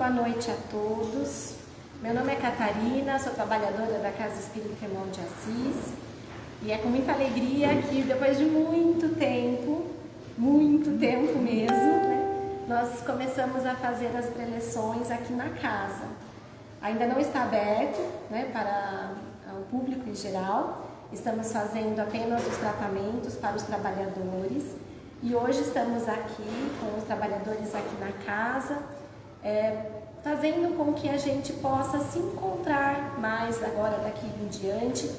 Boa noite a todos. Meu nome é Catarina, sou trabalhadora da Casa Espírita Irmão de Assis e é com muita alegria que depois de muito tempo, muito tempo mesmo, né, nós começamos a fazer as preleções aqui na casa. Ainda não está aberto né, para o público em geral, estamos fazendo apenas os tratamentos para os trabalhadores e hoje estamos aqui com os trabalhadores aqui na casa, é, fazendo com que a gente possa se encontrar mais agora daqui em diante,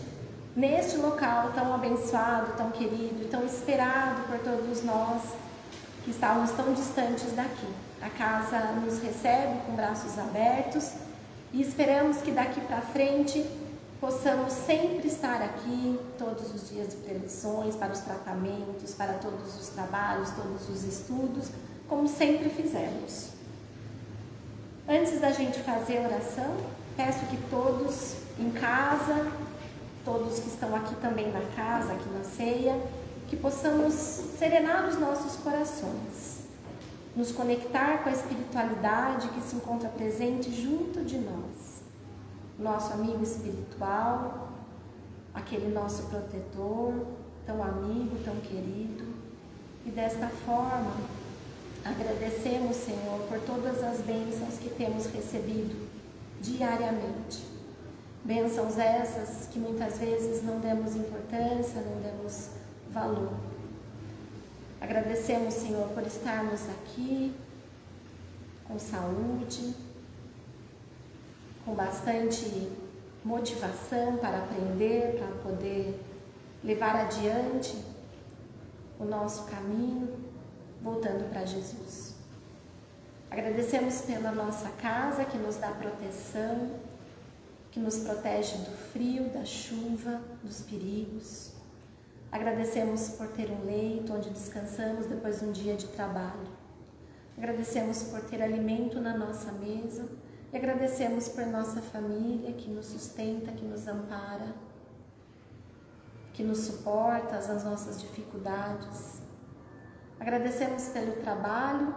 neste local tão abençoado, tão querido, tão esperado por todos nós que estávamos tão distantes daqui. A casa nos recebe com braços abertos e esperamos que daqui para frente possamos sempre estar aqui todos os dias de preleções, para os tratamentos, para todos os trabalhos, todos os estudos, como sempre fizemos. Antes da gente fazer a oração, peço que todos em casa, todos que estão aqui também na casa, aqui na ceia, que possamos serenar os nossos corações, nos conectar com a espiritualidade que se encontra presente junto de nós nosso amigo espiritual, aquele nosso protetor, tão amigo, tão querido. E desta forma, agradecemos, Senhor, por todas as bênçãos que temos recebido diariamente. Bênçãos essas que muitas vezes não demos importância, não demos valor. Agradecemos, Senhor, por estarmos aqui com saúde, com bastante motivação para aprender, para poder levar adiante o nosso caminho, voltando para Jesus. Agradecemos pela nossa casa que nos dá proteção, que nos protege do frio, da chuva, dos perigos. Agradecemos por ter um leito onde descansamos depois de um dia de trabalho. Agradecemos por ter alimento na nossa mesa e agradecemos por nossa família que nos sustenta, que nos ampara, que nos suporta as nossas dificuldades. Agradecemos pelo trabalho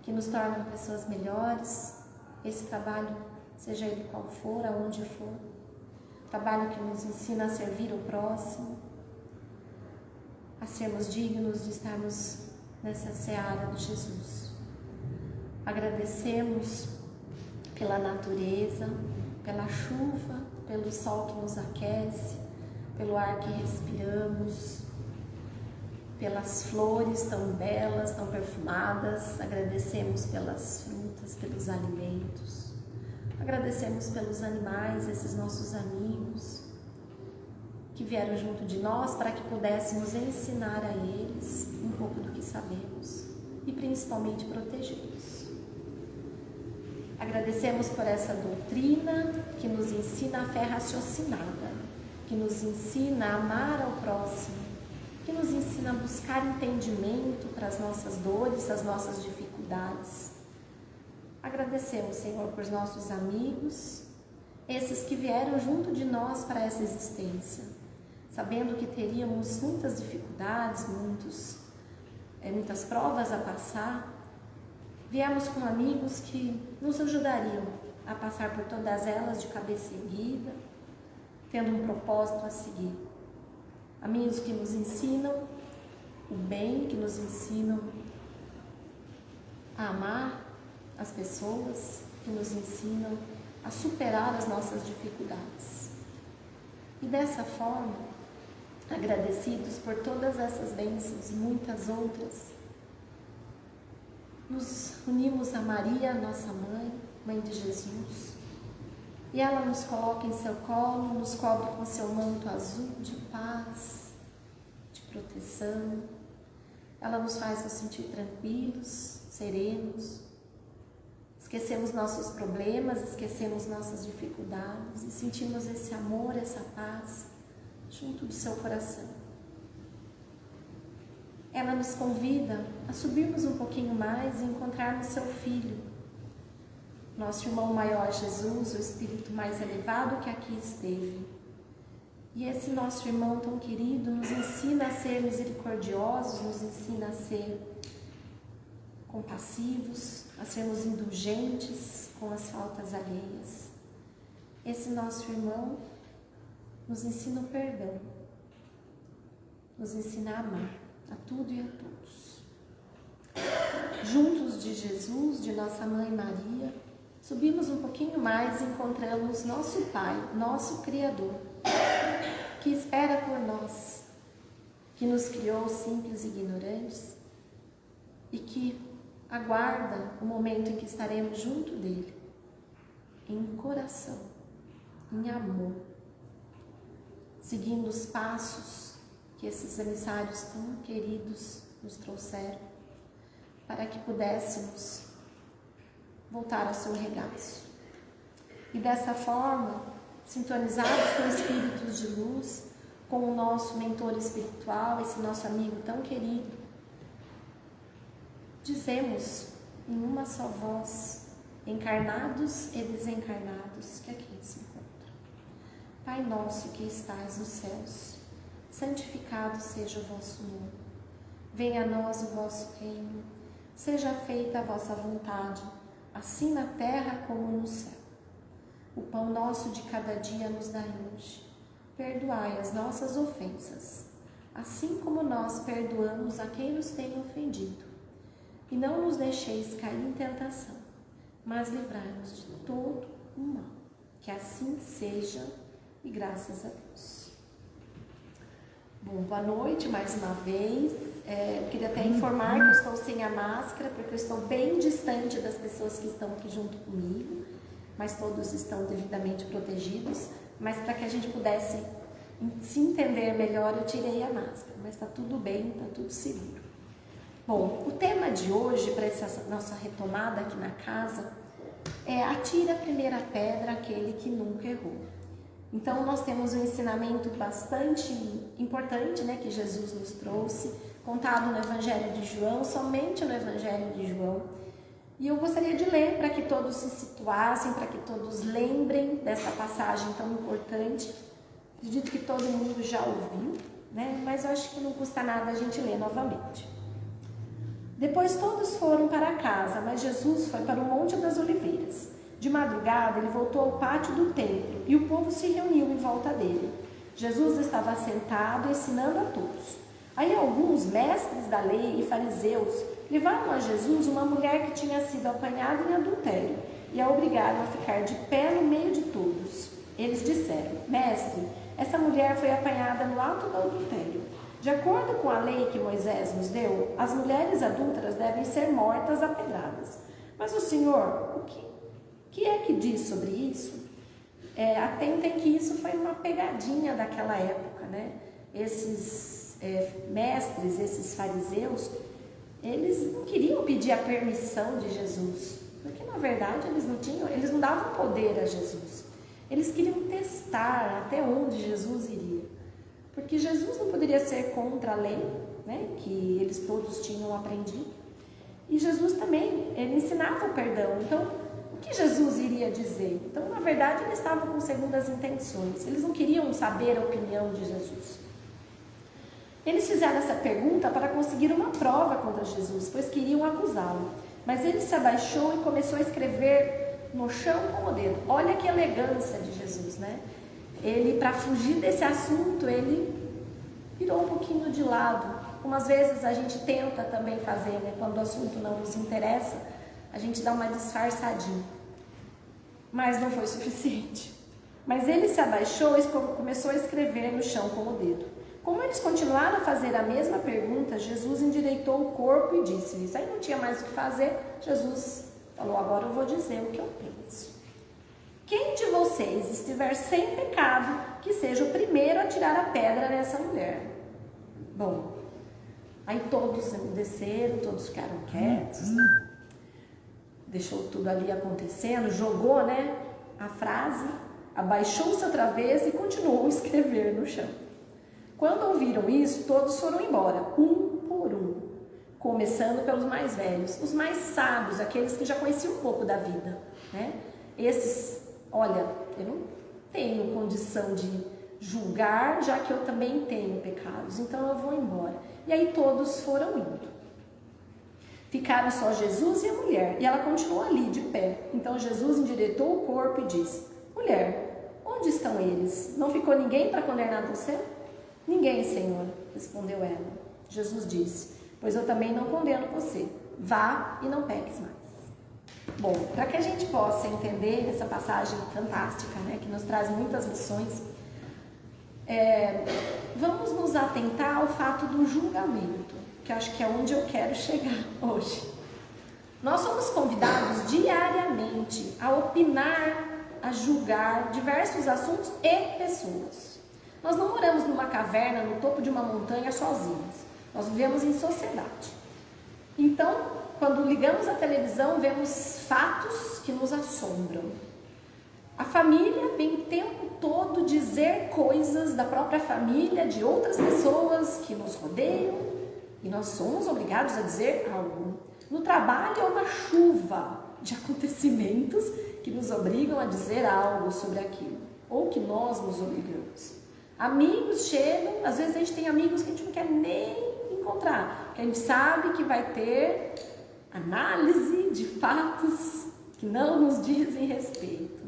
que nos torna pessoas melhores. Esse trabalho, seja ele qual for, aonde for, trabalho que nos ensina a servir o próximo, a sermos dignos de estarmos nessa seara de Jesus. Agradecemos pela natureza, pela chuva, pelo sol que nos aquece, pelo ar que respiramos, pelas flores tão belas, tão perfumadas, agradecemos pelas frutas, pelos alimentos, agradecemos pelos animais, esses nossos amigos que vieram junto de nós para que pudéssemos ensinar a eles um pouco do que sabemos e principalmente protegê-los. Agradecemos por essa doutrina que nos ensina a fé raciocinada, que nos ensina a amar ao próximo, que nos ensina a buscar entendimento para as nossas dores, as nossas dificuldades. Agradecemos, Senhor, por nossos amigos, esses que vieram junto de nós para essa existência, sabendo que teríamos muitas dificuldades, muitos, é, muitas provas a passar, Viemos com amigos que nos ajudariam a passar por todas elas de cabeça erguida, tendo um propósito a seguir. Amigos que nos ensinam o bem, que nos ensinam a amar as pessoas, que nos ensinam a superar as nossas dificuldades. E dessa forma, agradecidos por todas essas bênçãos e muitas outras, nos unimos a Maria, nossa mãe, mãe de Jesus, e ela nos coloca em seu colo, nos cobre com seu manto azul de paz, de proteção. Ela nos faz nos sentir tranquilos, serenos. Esquecemos nossos problemas, esquecemos nossas dificuldades e sentimos esse amor, essa paz junto do seu coração ela nos convida a subirmos um pouquinho mais e encontrarmos seu Filho, nosso irmão maior Jesus, o Espírito mais elevado que aqui esteve. E esse nosso irmão tão querido nos ensina a ser misericordiosos, nos ensina a ser compassivos, a sermos indulgentes com as faltas alheias. Esse nosso irmão nos ensina o perdão, nos ensina a amar a tudo e a todos. Juntos de Jesus, de nossa mãe Maria, subimos um pouquinho mais e encontramos nosso Pai, nosso Criador, que espera por nós, que nos criou simples e ignorantes e que aguarda o momento em que estaremos junto dele, em coração, em amor, seguindo os passos que esses emissários tão queridos nos trouxeram, para que pudéssemos voltar ao seu regaço. E dessa forma, sintonizados com espíritos de luz, com o nosso mentor espiritual, esse nosso amigo tão querido, dizemos em uma só voz, encarnados e desencarnados, que aqui se encontra. Pai nosso que estais nos céus, santificado seja o vosso nome. Venha a nós o vosso reino. Seja feita a vossa vontade, assim na terra como no céu. O pão nosso de cada dia nos dai hoje. Perdoai as nossas ofensas, assim como nós perdoamos a quem nos tem ofendido e não nos deixeis cair em tentação, mas livrai-nos de todo o mal. Que assim seja e graças a Deus. Bom, boa noite mais uma vez. É, eu queria até informar que eu estou sem a máscara, porque eu estou bem distante das pessoas que estão aqui junto comigo, mas todos estão devidamente protegidos. Mas para que a gente pudesse se entender melhor, eu tirei a máscara, mas está tudo bem, está tudo seguro. Bom, o tema de hoje, para essa nossa retomada aqui na casa, é atira a primeira pedra aquele que nunca errou. Então, nós temos um ensinamento bastante importante né, que Jesus nos trouxe, contado no Evangelho de João, somente no Evangelho de João. E eu gostaria de ler para que todos se situassem, para que todos lembrem dessa passagem tão importante. Acredito que todo mundo já ouviu, né? mas eu acho que não custa nada a gente ler novamente. Depois todos foram para casa, mas Jesus foi para o Monte das Oliveiras. De madrugada, ele voltou ao pátio do templo e o povo se reuniu em volta dele. Jesus estava sentado ensinando a todos. Aí alguns mestres da lei e fariseus levaram a Jesus uma mulher que tinha sido apanhada em adultério e a obrigaram a ficar de pé no meio de todos. Eles disseram: Mestre, essa mulher foi apanhada no ato do adultério. De acordo com a lei que Moisés nos deu, as mulheres adúlteras devem ser mortas a pedradas. Mas o Senhor, o que, que é que diz sobre isso? É, atentem que isso foi uma pegadinha daquela época, né? Esses é, mestres, esses fariseus, eles não queriam pedir a permissão de Jesus, porque na verdade eles não tinham, eles não davam poder a Jesus. Eles queriam testar até onde Jesus iria. Porque Jesus não poderia ser contra a lei, né, que eles todos tinham aprendido. E Jesus também, ele ensinava o perdão. Então, o que Jesus iria dizer? Então, na verdade, eles estavam com segundas intenções. Eles não queriam saber a opinião de Jesus. Eles fizeram essa pergunta para conseguir uma prova contra Jesus, pois queriam acusá-lo. Mas ele se abaixou e começou a escrever no chão com o dedo. Olha que elegância de Jesus, né? ele, para fugir desse assunto, ele virou um pouquinho de lado. Às vezes a gente tenta também fazer, né? Quando o assunto não nos interessa, a gente dá uma disfarçadinha. Mas não foi suficiente. Mas ele se abaixou e começou a escrever no chão com o dedo. Como eles continuaram a fazer a mesma pergunta, Jesus endireitou o corpo e disse-lhes. Aí não tinha mais o que fazer, Jesus falou: Agora eu vou dizer o que eu penso. Quem de vocês estiver sem pecado, que seja o primeiro a tirar a pedra nessa mulher. Bom, aí todos desceram, todos ficaram quietos, né? deixou tudo ali acontecendo, jogou, né, a frase, abaixou-se outra vez e continuou a escrever no chão. Quando ouviram isso, todos foram embora, um por um, começando pelos mais velhos, os mais sábios, aqueles que já conheciam um pouco da vida, né? Esses olha, eu não tenho condição de julgar, já que eu também tenho pecados, então eu vou embora. E aí todos foram indo. Ficaram só Jesus e a mulher, e ela continuou ali, de pé. Então Jesus endireitou o corpo e disse: Mulher, onde estão eles? Não ficou ninguém para condenar você? Ninguém, Senhor, respondeu ela. Jesus disse: Pois eu também não condeno você. Vá e não peques mais. Bom, para que a gente possa entender essa passagem fantástica, né, que nos traz muitas lições, é, vamos nos atentar ao fato do julgamento que acho que é onde eu quero chegar hoje. Nós somos convidados diariamente a opinar, a julgar diversos assuntos e pessoas. Nós não moramos numa caverna no topo de uma montanha sozinhos. Nós vivemos em sociedade. Então, quando ligamos a televisão, vemos fatos que nos assombram. A família vem o tempo todo dizer coisas da própria família, de outras pessoas que nos rodeiam, e nós somos obrigados a dizer algo. No trabalho é uma chuva de acontecimentos que nos obrigam a dizer algo sobre aquilo, ou que nós nos obrigamos. Amigos chegam, às vezes a gente tem amigos que a gente não quer nem encontrar, que a gente sabe que vai ter análise de fatos que não nos dizem respeito.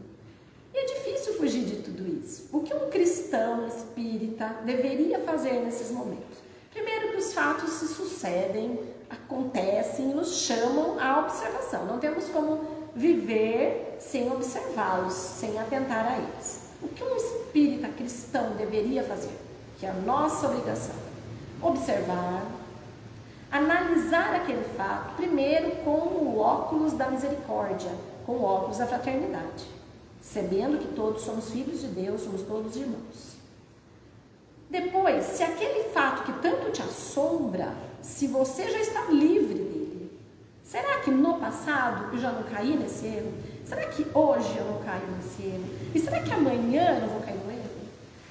E é difícil fugir de tudo isso. O que um cristão espírita deveria fazer nesses momentos? Primeiro que os fatos se sucedem, acontecem nos chamam à observação. Não temos como viver sem observá-los, sem atentar a eles. O que um espírita cristão deveria fazer? Que é a nossa obrigação. Observar, analisar aquele fato, primeiro com o óculos da misericórdia, com o óculos da fraternidade, sabendo que todos somos filhos de Deus, somos todos irmãos. Depois, se aquele fato que tanto te assombra, se você já está livre dele, será que no passado eu já não caí nesse erro? Será que hoje eu não caio nesse erro? E será que amanhã eu não vou cair no erro?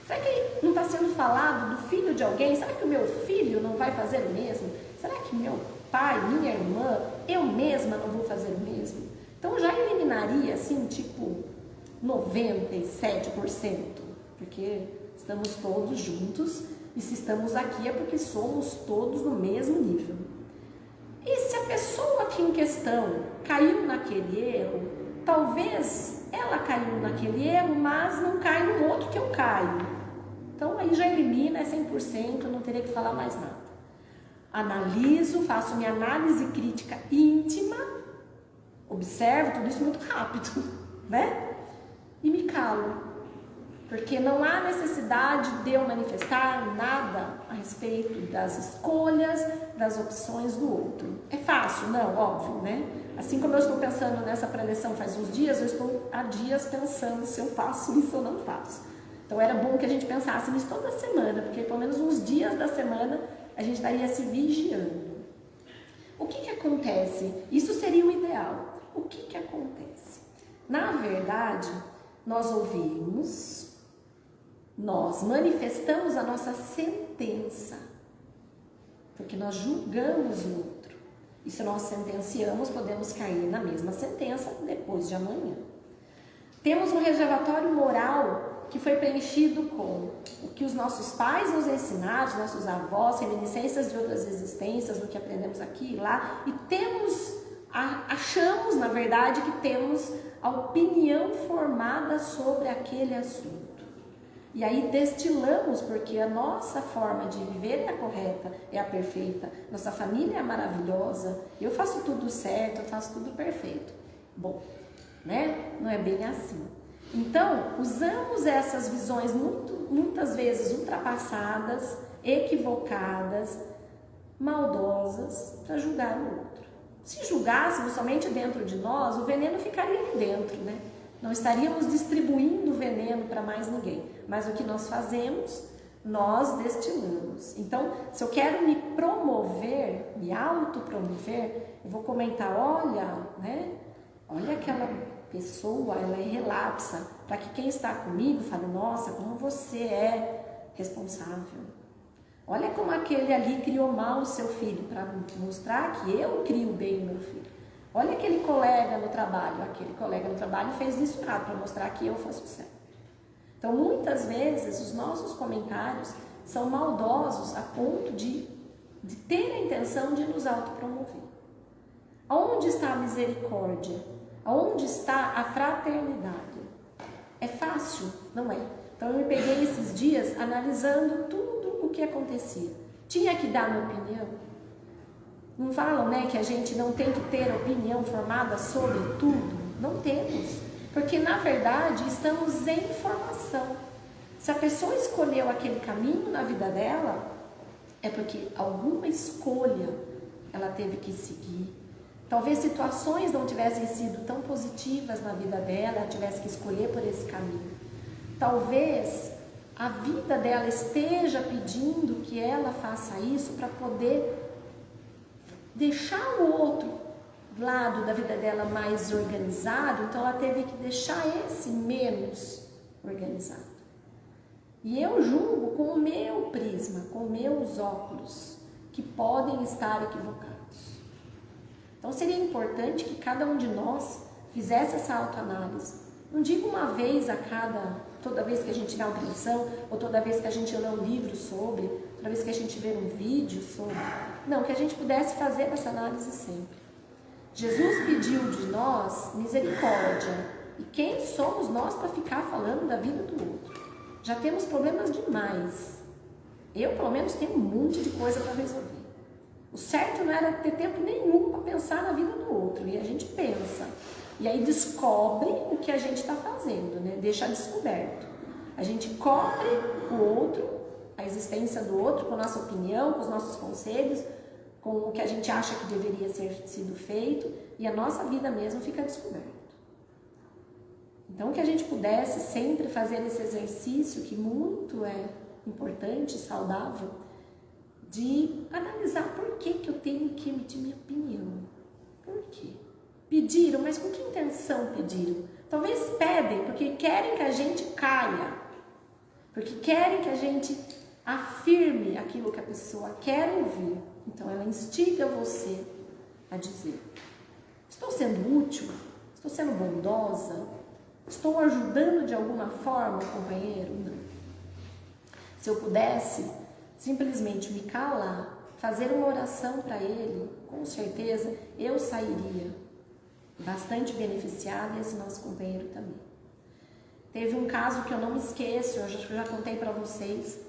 Será que não está sendo falado do filho de alguém? Será que o meu filho não vai fazer o mesmo? Será que meu pai, minha irmã, eu mesma não vou fazer o mesmo? Então eu já eliminaria assim, tipo, 97%, porque Estamos todos juntos e se estamos aqui é porque somos todos no mesmo nível. E se a pessoa aqui em questão caiu naquele erro, talvez ela caiu naquele erro, mas não cai no outro que eu caio. Então aí já elimina, é 100%, eu não teria que falar mais nada. Analiso, faço minha análise crítica íntima, observo tudo isso muito rápido, né? E me calo porque não há necessidade de eu manifestar nada a respeito das escolhas, das opções do outro. É fácil? Não, óbvio, né? Assim como eu estou pensando nessa preleção faz uns dias, eu estou há dias pensando se eu faço isso ou não faço. Então era bom que a gente pensasse nisso toda semana, porque pelo menos uns dias da semana a gente estaria se vigiando. O que, que acontece? Isso seria o ideal. O que, que acontece? Na verdade, nós ouvimos nós manifestamos a nossa sentença, porque nós julgamos o. E se nós sentenciamos, podemos cair na mesma sentença depois de amanhã. Temos um reservatório moral que foi preenchido com o que os nossos pais nos ensinaram, os nossos avós, reminiscências de outras existências, do que aprendemos aqui e lá, e temos, achamos, na verdade, que temos a opinião formada sobre aquele assunto. E aí destilamos, porque a nossa forma de viver é a correta, é a perfeita. Nossa família é maravilhosa, eu faço tudo certo, eu faço tudo perfeito. Bom, né? Não é bem assim. Então, usamos essas visões muito, muitas vezes ultrapassadas, equivocadas, maldosas, para julgar o outro. Se julgássemos somente dentro de nós, o veneno ficaria ali dentro, né? Não estaríamos distribuindo veneno para mais ninguém. Mas o que nós fazemos, nós destilamos. Então, se eu quero me promover, me autopromover, eu vou comentar, olha, né? Olha aquela pessoa, ela é relapsa, para que quem está comigo fale, nossa, como você é responsável. Olha como aquele ali criou mal o seu filho, para mostrar que eu crio bem o meu filho. Olha aquele colega no trabalho, aquele colega no trabalho fez isso errado para mostrar que eu faço certo. Então, muitas vezes, os nossos comentários são maldosos a ponto de, de ter a intenção de nos autopromover. Aonde está a misericórdia? Aonde está a fraternidade? É fácil? Não é. Então eu me peguei esses dias analisando tudo o que acontecia. Tinha que dar minha opinião? Não falam, né, que a gente não tem que ter opinião formada sobre tudo? Não temos. Porque na verdade estamos em formação. Se a pessoa escolheu aquele caminho na vida dela, é porque alguma escolha ela teve que seguir. Talvez situações não tivessem sido tão positivas na vida dela, ela tivesse que escolher por esse caminho. Talvez a vida dela esteja pedindo que ela faça isso para poder deixar o outro lado da vida dela mais organizado, então ela teve que deixar esse menos organizado. E eu julgo com o meu prisma, com meus óculos, que podem estar equivocados. Então seria importante que cada um de nós fizesse essa autoanálise. Não digo uma vez a cada, toda vez que a gente tiver uma ou toda vez que a gente lê um livro sobre, toda vez que a gente vê um vídeo sobre. Não, que a gente pudesse fazer essa análise sempre. Jesus pediu de nós misericórdia. E quem somos nós para ficar falando da vida do outro? Já temos problemas demais. Eu, pelo menos, tenho um monte de coisa para resolver. O certo não era ter tempo nenhum para pensar na vida do outro. E a gente pensa. E aí descobre o que a gente está fazendo, né? Deixa descoberto. A gente cobre o outro, a existência do outro, com a nossa opinião, com os nossos conselhos, com o que a gente acha que deveria ser sido feito, e a nossa vida mesmo fica descoberta. Então, que a gente pudesse sempre fazer esse exercício, que muito é importante, saudável, de analisar por que, que eu tenho que emitir minha opinião. Por quê? Pediram, mas com que intenção pediram? Talvez pedem porque querem que a gente caia, porque querem que a gente afirme aquilo que a pessoa quer ouvir. Então ela instiga você a dizer: Estou sendo útil? Estou sendo bondosa? Estou ajudando de alguma forma o companheiro? Não. Se eu pudesse simplesmente me calar, fazer uma oração para ele, com certeza eu sairia bastante beneficiada e esse nosso companheiro também. Teve um caso que eu não me esqueço, eu já, já contei para vocês.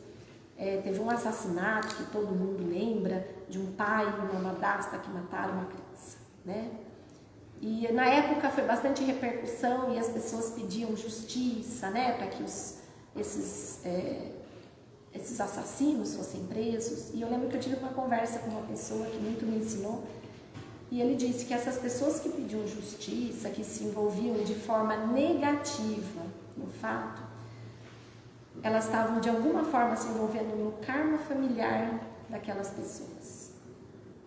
É, teve um assassinato que todo mundo lembra de um pai e uma madrasta que mataram uma criança, né? E na época foi bastante repercussão e as pessoas pediam justiça, né, para que os, esses, é, esses assassinos fossem presos. E eu lembro que eu tive uma conversa com uma pessoa que muito me ensinou e ele disse que essas pessoas que pediam justiça, que se envolviam de forma negativa no fato, elas estavam de alguma forma se envolvendo no karma familiar daquelas pessoas.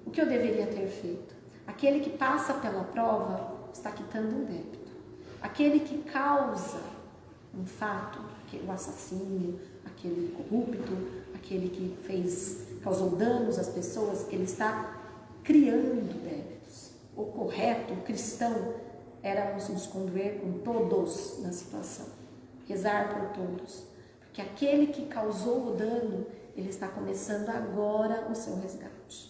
O que eu deveria ter feito? Aquele que passa pela prova está quitando um débito. Aquele que causa um fato, o assassino, aquele corrupto, aquele que fez, causou danos às pessoas, ele está criando débitos. O correto, o cristão, era nos conduir com todos na situação, rezar por todos, porque aquele que causou o dano, ele está começando agora o seu resgate.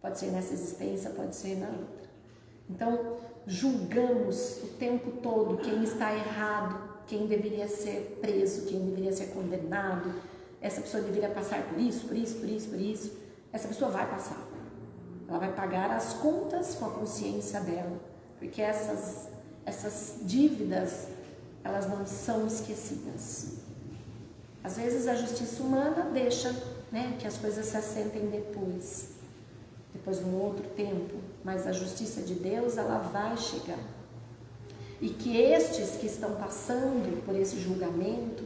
Pode ser nessa existência, pode ser na outra. Então, julgamos o tempo todo quem está errado, quem deveria ser preso, quem deveria ser condenado. Essa pessoa deveria passar por isso, por isso, por isso, por isso. Essa pessoa vai passar. Ela vai pagar as contas com a consciência dela, porque essas, essas dívidas, elas não são esquecidas. Às vezes a justiça humana deixa né, que as coisas se assentem depois depois de um outro tempo, mas a justiça de Deus ela vai chegar. E que estes que estão passando por esse julgamento,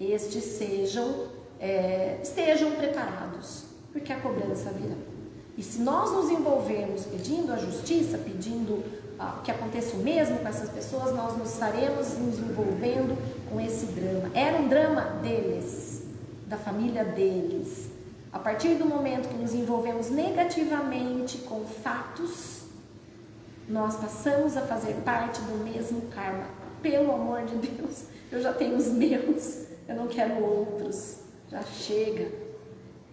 estes sejam, é, estejam preparados, porque a cobrança virá. E se nós nos envolvermos pedindo a justiça, pedindo que aconteça o mesmo com essas pessoas, nós nos estaremos nos envolvendo com esse drama. Era um drama deles, da família deles, a partir do momento que nos envolvemos negativamente com fatos, nós passamos a fazer parte do mesmo karma. Pelo amor de Deus, eu já tenho os meus, eu não quero outros. Já chega.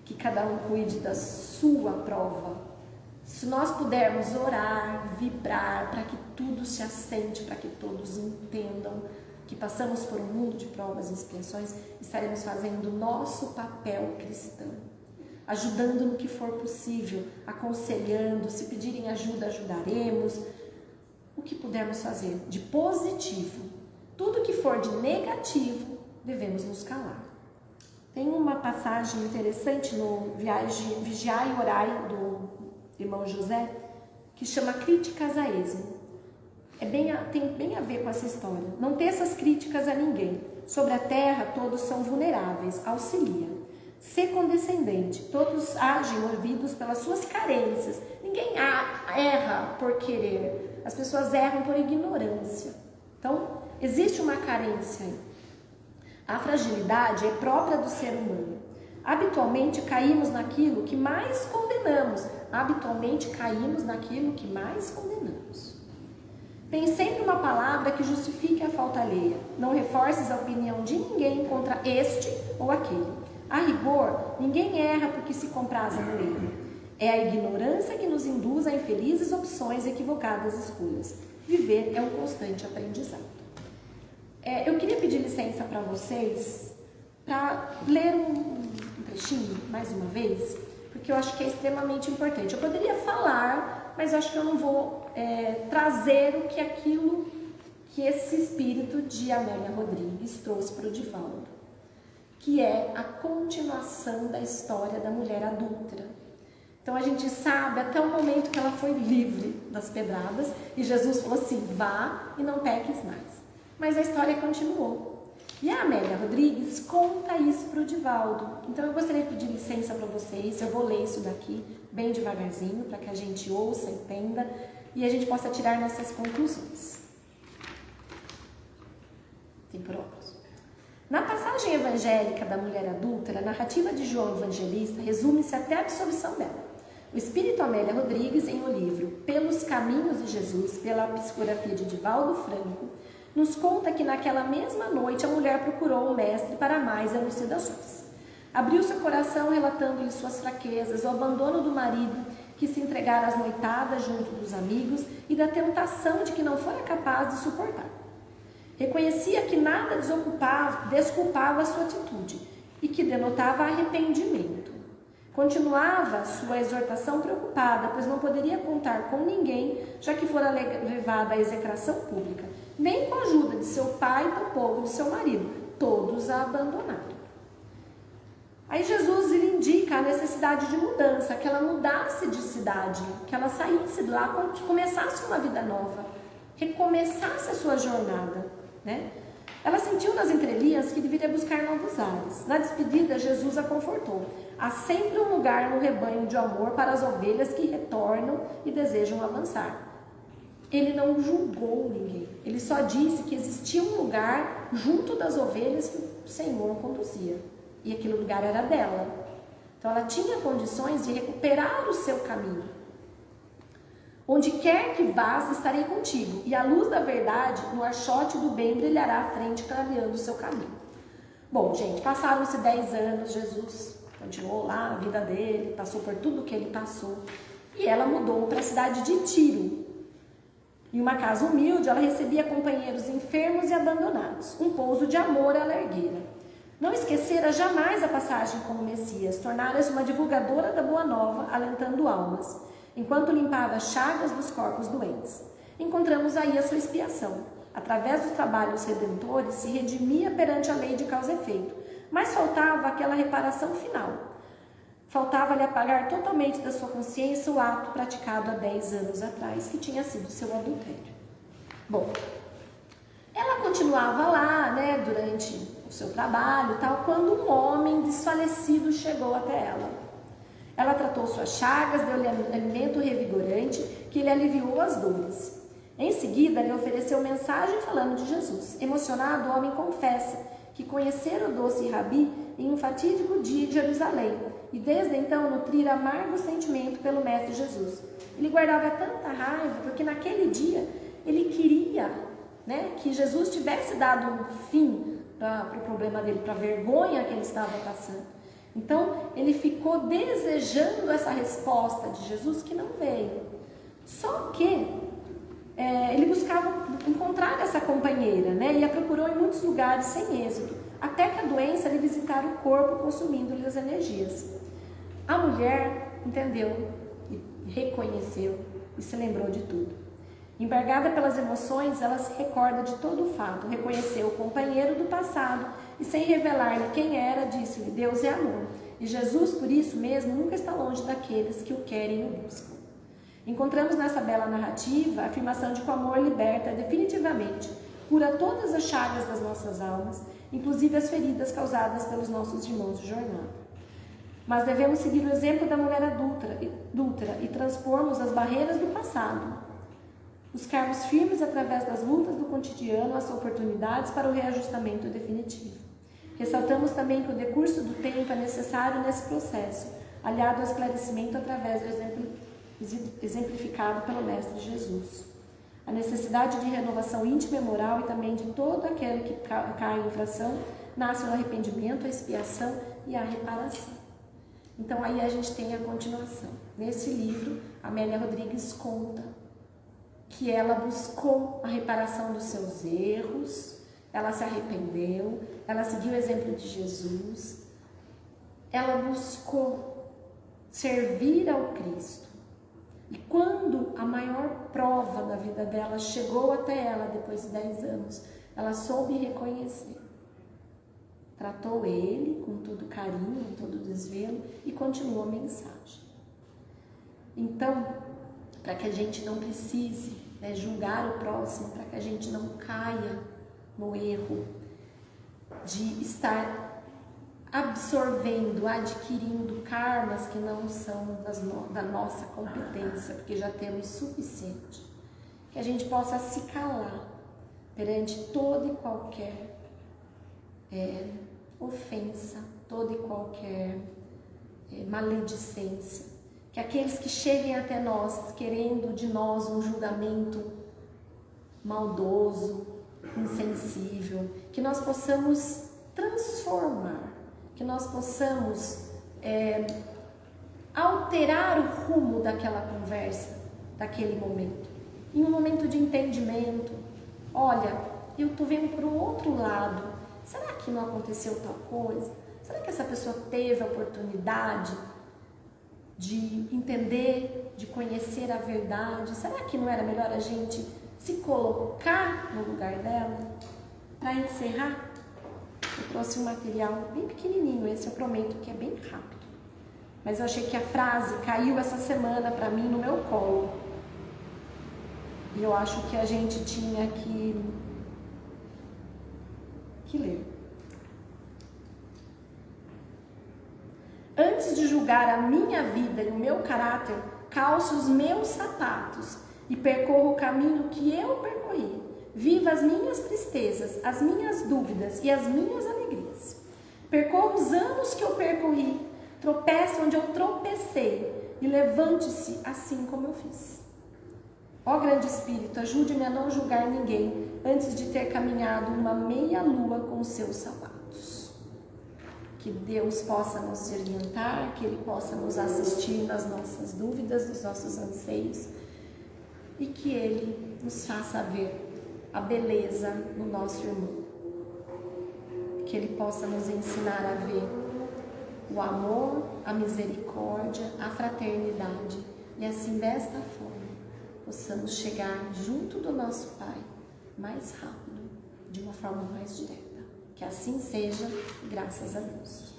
Que cada um cuide da sua prova. Se nós pudermos orar, vibrar, para que tudo se assente, para que todos entendam que passamos por um mundo de provas e expiações, estaremos fazendo o nosso papel cristão, ajudando no que for possível, aconselhando, se pedirem ajuda, ajudaremos, o que pudermos fazer de positivo. Tudo que for de negativo, devemos nos calar. Tem uma passagem interessante no Viagem, Vigiar e Orai do irmão José, que chama Críticas a Esmo. É bem a, tem bem a ver com essa história. Não ter essas críticas a ninguém. Sobre a terra, todos são vulneráveis, auxilia. Ser condescendente, todos agem movidos pelas suas carências. Ninguém erra por querer, as pessoas erram por ignorância. Então, existe uma carência aí. A fragilidade é própria do ser humano. Habitualmente caímos naquilo que mais condenamos. Habitualmente caímos naquilo que mais condenamos. Tem sempre uma palavra que justifique a falta alheia. Não reforces a opinião de ninguém contra este ou aquele. A rigor, ninguém erra porque se compraza no erro. É a ignorância que nos induz a infelizes opções e equivocadas escolhas. Viver é um constante aprendizado. É, eu queria pedir licença para vocês para ler um, um trechinho mais uma vez, porque eu acho que é extremamente importante. Eu poderia falar, mas acho que eu não vou é, trazer o que aquilo que esse espírito de Amélia Rodrigues trouxe para o Divaldo, que é a continuação da história da mulher adúltera. Então a gente sabe até o momento que ela foi livre das pedradas e Jesus falou assim: vá e não peques mais. Mas a história continuou. E a Amélia Rodrigues conta isso para o Divaldo. Então eu gostaria de pedir licença para vocês, eu vou ler isso daqui bem devagarzinho para que a gente ouça, entenda e a gente possa tirar nossas conclusões. Tem óculos. Na passagem evangélica da mulher adulta, a narrativa de João Evangelista resume-se até a absolvição dela. O espírito Amélia Rodrigues, em o livro Pelos Caminhos de Jesus, pela psicografia de Divaldo Franco, nos conta que naquela mesma noite a mulher procurou o mestre para mais elucidações. Abriu seu coração relatando-lhe suas fraquezas, o abandono do marido que se entregara às noitadas junto dos amigos e da tentação de que não fora capaz de suportar. Reconhecia que nada desocupava, desculpava a sua atitude e que denotava arrependimento. Continuava sua exortação preocupada, pois não poderia contar com ninguém, já que fora levada à execração pública, nem com a ajuda de seu pai, tampouco de seu marido. Todos a abandonaram. Aí Jesus ele indica a necessidade de mudança, que ela mudasse de cidade, que ela saísse de lá, começasse uma vida nova, recomeçasse a sua jornada, né? Ela sentiu nas entrelinhas que deveria buscar novos ares. Na despedida, Jesus a confortou. Há sempre um lugar no rebanho de amor para as ovelhas que retornam e desejam avançar. Ele não julgou ninguém. Ele só disse que existia um lugar junto das ovelhas que o Senhor conduzia e aquele lugar era dela. Então ela tinha condições de recuperar o seu caminho. Onde quer que vás, estarei contigo, e a luz da verdade, no archote do bem, brilhará à frente, clareando o seu caminho. Bom, gente, passaram-se 10 anos, Jesus continuou lá a vida dele, passou por tudo que ele passou, e ela mudou para a cidade de Tiro. Em uma casa humilde, ela recebia companheiros enfermos e abandonados, um pouso de amor ela erguera. Não esquecera jamais a passagem como Messias, tornara-se uma divulgadora da boa nova, alentando almas, enquanto limpava as chagas dos corpos doentes. Encontramos aí a sua expiação. Através dos trabalhos redentores, se redimia perante a lei de causa e efeito, mas faltava aquela reparação final. Faltava-lhe apagar totalmente da sua consciência o ato praticado há 10 anos atrás, que tinha sido seu adultério. Bom, ela continuava lá, né, durante o seu trabalho tal, quando um homem desfalecido chegou até ela. Ela tratou suas chagas, deu-lhe alimento revigorante que lhe aliviou as dores. Em seguida, lhe ofereceu mensagem falando de Jesus. Emocionado, o homem confessa que conhecera o doce Rabi em um fatídico dia de Jerusalém e desde então nutrira amargo sentimento pelo Mestre Jesus. Ele guardava tanta raiva porque naquele dia ele queria né, que Jesus tivesse dado um fim para o pro problema dele, para a vergonha que ele estava passando. Então, ele ficou desejando essa resposta de Jesus que não veio. Só que é, ele buscava encontrar essa companheira, né? E a procurou em muitos lugares sem êxito, até que a doença lhe visitar o corpo, consumindo-lhe as energias. A mulher entendeu reconheceu e se lembrou de tudo. Embargada pelas emoções, ela se recorda de todo o fato, reconheceu o companheiro do passado e, sem revelar-lhe quem era, disse-lhe: Deus é amor. E Jesus, por isso mesmo, nunca está longe daqueles que o querem e o buscam. Encontramos nessa bela narrativa a afirmação de que o amor liberta definitivamente, cura todas as chagas das nossas almas, inclusive as feridas causadas pelos nossos irmãos de jornada. Mas devemos seguir o exemplo da mulher adulta, e transpormos as barreiras do passado, buscarmos firmes através das lutas do cotidiano as oportunidades para o reajustamento definitivo. Ressaltamos também que o decurso do tempo é necessário nesse processo, aliado ao esclarecimento através do exemplo exemplificado pelo Mestre Jesus. A necessidade de renovação íntima e moral e também de todo aquele que cai em infração nasce o arrependimento, a expiação e a reparação. Então aí a gente tem a continuação. Nesse livro, Amélia Rodrigues conta que ela buscou a reparação dos seus erros, ela se arrependeu, ela seguiu o exemplo de Jesus, ela buscou servir ao Cristo. E quando a maior prova da vida dela chegou até ela depois de 10 anos, ela soube reconhecer. Tratou ele com todo carinho, com todo desvelo e continuou a mensagem. Então, para que a gente não precise né, julgar o próximo, para que a gente não caia no erro de estar absorvendo, adquirindo karmas que não são no, da nossa competência, porque já temos suficiente. Que a gente possa se calar perante toda e qualquer é, ofensa, toda e qualquer é, maledicência que aqueles que cheguem até nós querendo de nós um julgamento maldoso, insensível, que nós possamos transformar, que nós possamos é, alterar o rumo daquela conversa, daquele momento. Em um momento de entendimento, olha, eu estou vendo para o outro lado, será que não aconteceu tal coisa? Será que essa pessoa teve a oportunidade de entender, de conhecer a verdade. Será que não era melhor a gente se colocar no lugar dela? Para encerrar, eu trouxe um material bem pequenininho, esse eu prometo que é bem rápido. Mas eu achei que a frase caiu essa semana para mim no meu colo. E eu acho que a gente tinha que, que ler. Antes de julgar a minha vida e o meu caráter, calço os meus sapatos e percorro o caminho que eu percorri. Viva as minhas tristezas, as minhas dúvidas e as minhas alegrias. Percorro os anos que eu percorri, tropece onde eu tropecei e levante-se assim como eu fiz. Ó grande Espírito, ajude-me a não julgar ninguém antes de ter caminhado uma meia lua com os seus sapatos que Deus possa nos orientar, que Ele possa nos assistir nas nossas dúvidas, nos nossos anseios e que Ele nos faça ver a beleza no nosso irmão. Que Ele possa nos ensinar a ver o amor, a misericórdia, a fraternidade e assim desta forma possamos chegar junto do nosso Pai mais rápido, de uma forma mais direta. Que assim seja, graças a Deus.